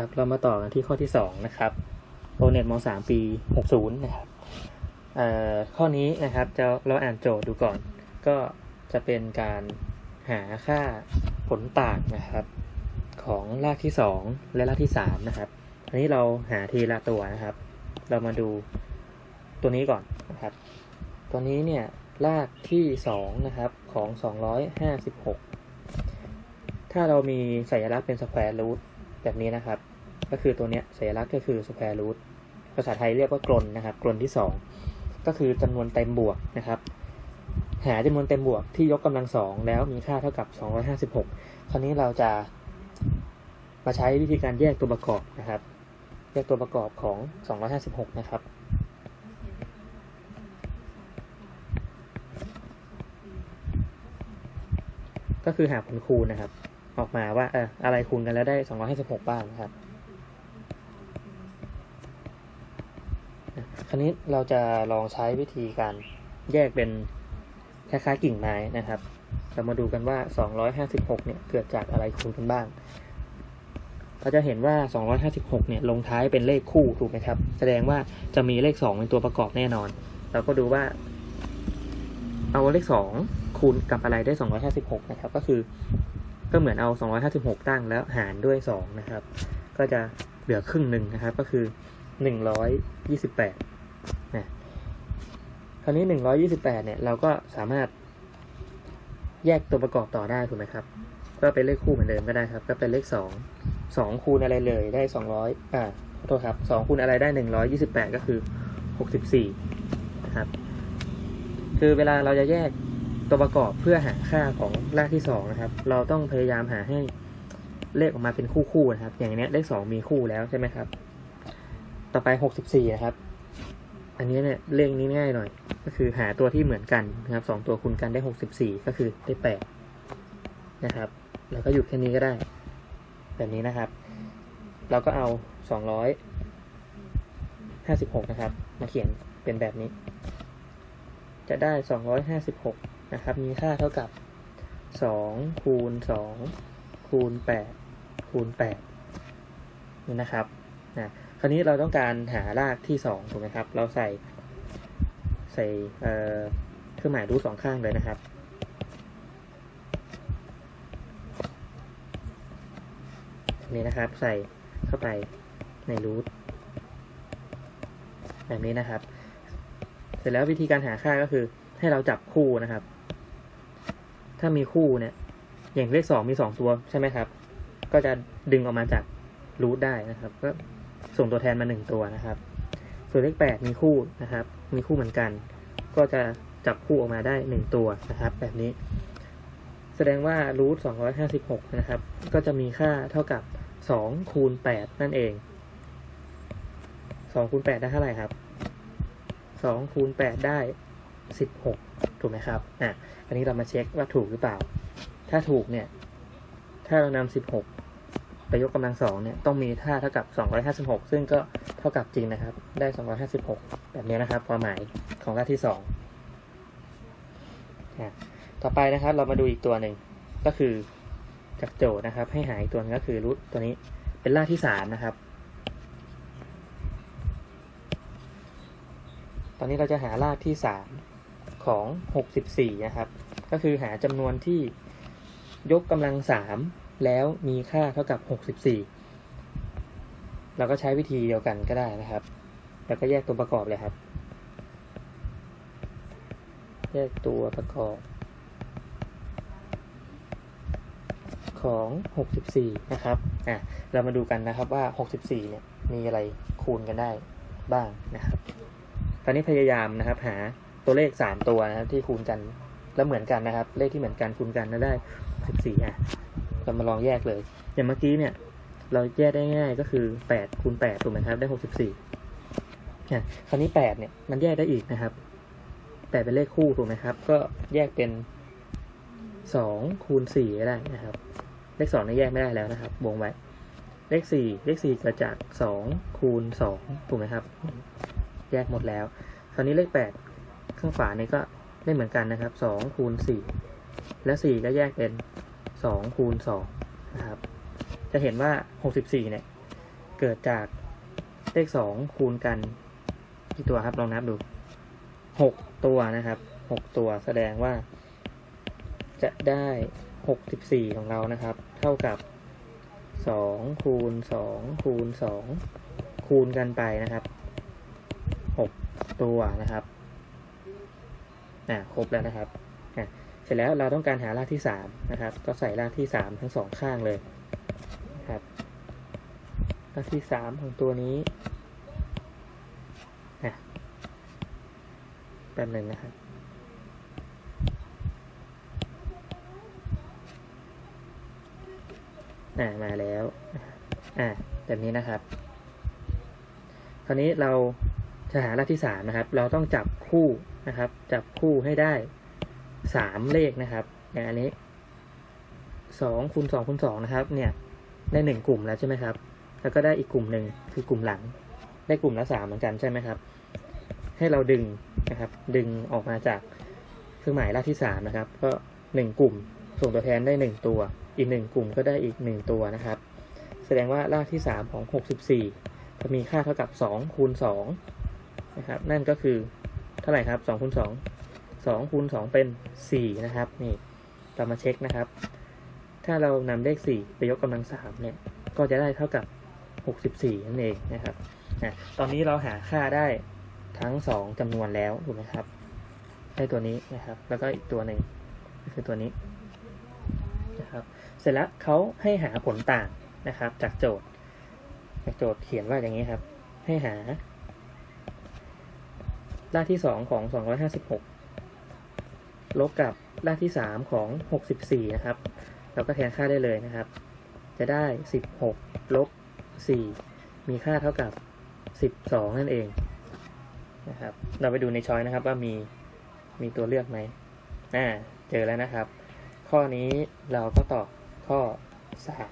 ครับเรามาต่อกันที่ข้อที่สองนะครับโปรเน็ตมสามปีหกศูนย์นะครับข้อนี้นะครับจะเราอ่านโจทย์ดูก่อน ก็จะเป็นการหาค่าผลต่างนะครับ ของรากที่สองและรากที่สามนะครับ อันนี้เราหาทีละตัวนะครับ เรามาดูตัวนี้ก่อนนะครับ ตัวนี้เนี่ยรากที่สองนะครับของสองร้อยห้าสิบหกถ้าเรามีสัญลักษณ์เป็น square root แบบนี้นะครับ ก็คือตัวเนี้ยสัญลักษณ์ก็คือ square root ภาษาไทยเรียกว่ากรณฑ์นะครับ กรณฑ์ที่สองก็คือจำนวนเต็มบวกนะครับ หาจำนวนเต็มบวกที่ยกกำลังสองแล้วมีค่าเท่ากับ 256 คราวนี้เราจะมาใช้วิธีการแยกตัวประกอบนะครับ แยกตัวประกอบของ 256 นะครับก็คือหาผลคูณนะครับ ออกมาว่าเอออะไรคูณกันแล้วได้256บ้างนะครับคราวนี้เราจะลองใช้วิธีการแยกเป็นคล้ายๆกิ่งไม้นะครับ เรามาดูกันว่า 256 เนี่ย เกิดจากอะไรคูณกันบ้าง เราจะเห็นว่า 256 เนี่ย ลงท้ายเป็นเลขคู่ถูกไหมครับ แสดงว่าจะมีเลข 2 เป็นตัวประกอบแน่นอน เราก็ดูว่า เอาเลข 2 คูณกับอะไรได้ 256 นะครับ ก็คือ ก็เหมือนเอา 256 ตั้งแล้วหารด้วย 2 นะครับ ก็จะเหลือครึ่งหนึ่งนะครับ ก็คือ 128นะคราวนี้ 128 เนี่ย เราก็สามารถแยกตัวประกอบต่อได้ถูกไหมครับ ก็เป็นเลขคู่เหมือนเดิมก็ได้ครับ ก็เป็นเลข 2 2 คูณอะไรเลยได้ 200อ่าขอโทษครับ2คูณอะไรได้ 128 ก็คือ 64 นะครับ คือเวลาเราจะแยก ตัวประกอบเพื่อหาค่าของรากที่2นะครับ เราต้องพยายามหาให้เลขออกมาเป็นคู่ๆนะครับ อย่างนี้เลข 2 มีคู่แล้วใช่ไหมครับ ต่อไป 64นะครับ อันนี้เนี่ยเลขนี้ง่ายหน่อย ก็คือหาตัวที่เหมือนกันนะครับสองตัวคูณกันได้ 64 ก็คือได้8นะครับ แล้วก็หยุดแค่นี้ก็ได้ แบบนี้นะครับ เราก็เอา 256 นะครับ มาเขียนเป็นแบบนี้ จะได้ 256 นะครับ มีค่าเท่ากับ 2 คูณ 2 คูณ 8 คูณ 8 นี่นะครับนะคราวนี้เราต้องการหารากที่ 2 ถูกไหมครับ เราใส่ใส่เครื่องหมายรูทสองข้างเลยนะครับนี้นะครับ ใส่เข้าไปในรูทแบบนี้นะครับ เสร็จแล้ววิธีการหาค่าก็คือให้เราจับคู่นะครับ ถ้ามีคู่เนี่ย อย่างเลขสองมีสองตัวใช่ไหมครับ ก็จะดึงออกมาจากรูทได้นะครับ ก็ส่งตัวแทนมาหนึ่งตัวนะครับ ส่วนเลขแปดมีคู่นะครับ มีคู่เหมือนกัน ก็จะจับคู่ออกมาได้หนึ่งตัวนะครับ แบบนี้ แสดงว่ารูทสองร้อยห้าสิบหกนะครับ ก็จะมีค่าเท่ากับสองคูณแปดนั่นเองสองคูณแปดได้เท่าไหร่ครับสองคูณแปดได้สิบหก ถูกไหมครับอะอันนี้เรามาเช็คว่าถูกหรือเปล่า ถ้าถูกเนี่ย ถ้าเรานำสิบหกไปยกกำลังสองเนี่ยต้องมีค่าเท่ากับสองร้อยห้าสิบหกซึ่งก็เท่ากับจริงนะครับ ได้สองร้อยห้าสิบหกแบบนี้นะครับ ความหมายของค่าที่สองต่อไปนะครับเรามาดูอีกตัวหนึ่งก็คือจากโจทย์นะครับ ให้หาอีกตัวนึงก็คือรูทตัวนี้เป็นรากที่สามนะครับตอนนี้เราจะหารากที่สาม ของหกสิบสี่นะครับ ก็คือหาจำนวนที่ยกกำลังสามแล้วมีค่าเท่ากับหกสิบสี่เราก็ใช้วิธีเดียวกันก็ได้นะครับ แล้วก็แยกตัวประกอบเลยครับ แยกตัวประกอบของ 64 นะครับ อะ เรามาดูกันนะครับว่า 64 เนี่ย มีอะไรคูณกันได้บ้างนะครับ ตอนนี้พยายามนะครับหา ตัวเลข3ตัวนะครับ ที่คูณกันแล้วเหมือนกันนะครับ เลขที่เหมือนกันคูณกันแล้วได้64อะเรามาลองแยกเลย อย่างเมื่อกี้เนี่ย เราแยกได้ง่ายก็คือ8คูณ8ถูกไหมครับ ได้64อะคราวนี้8เนี่ยมันแยกได้อีกนะครับ8เป็นเลขคู่ถูกไหมครับ ก็แยกเป็น2คูณ4ก็ได้นะครับ เลขสองนี่แยกไม่ได้แล้วนะครับ วงไว้ เลขสี่เลขสี่เกิดจากสองคูณสองถูกไหมครับ แยกหมดแล้ว คราวนี้เลขแปด ข้างฝานี่ก็ได้เหมือนกันนะครับสองคูณสี่และสี่ก็แยกเป็นสองคูณสองนะครับ จะเห็นว่าหกสิบสี่เนี่ย เกิดจากเลขสองคูณกันกี่ตัวครับลองนับดูหกตัวนะครับหกตัวแสดงว่า จะได้หกสิบสี่ของเรานะครับ เท่ากับสองคูณสองคูณสองคูณกันไปนะครับหกตัวนะครับ อ่าครบแล้วนะครับอะเสร็จแล้วเราต้องการหารากที่สามนะครับ ก็ใส่รากที่สามทั้งสองข้างเลยครับรากที่สามของตัวนี้อะแป๊บหนึ่งนะครับอ่ามาแล้ว อ่าแบบนี้นะครับ คราวนี้เราจะหารากที่สามนะครับ เราต้องจับคู่ นะครับ จับคู่ให้ได้สามเลขนะครับอย่างอันนี้สองคูณสองคูณสองนะครับ เนี่ยได้หนึ่งกลุ่มแล้วใช่ไหมครับ แล้วก็ได้อีกกลุ่มหนึ่งคือกลุ่มหลัง ได้กลุ่มละสามเหมือนกันใช่ไหมครับ ให้เราดึงนะครับ ดึงออกมาจากเครื่องหมายรากที่สามนะครับ ก็หนึ่งกลุ่มส่งตัวแทนได้หนึ่งตัว อีกหนึ่งกลุ่มก็ได้อีกหนึ่งตัวนะครับ แสดงว่ารากที่สามของหกสิบสี่จะมีค่าเท่ากับสองคูณสองนะครับ นั่นก็คือ เท่าไหร่ครับสองคูณสองสองคูณสองเป็นสี่นะครับนี่เรามาเช็คนะครับ ถ้าเรานำเลขสี่ไปยกกำลังสามเนี่ยก็จะได้เท่ากับหกสิบสี่นั่นเองนะครับอะตอนนี้เราหาค่าได้ทั้งสองจำนวนแล้วถูกไหมครับได้ตัวนี้นะครับ แล้วก็อีกตัวหนึ่งก็คือตัวนี้นะครับเสร็จแล้วเขาให้หาผลต่างนะครับ จากโจทย์ จากโจทย์เขียนว่าอย่างนี้ครับ ให้หา รากที่สองของสองร้อยห้าสิบหกลบกับรากที่สามของหกสิบสี่นะครับ เราก็แทนค่าได้เลยนะครับ จะได้สิบหกลบสี่มีค่าเท่ากับสิบสองนั่นเองนะครับ เราไปดูในช้อยนะครับว่ามีมีตัวเลือกไหมอ่าเจอแล้วนะครับ ข้อนี้เราก็ตอบข้อสาม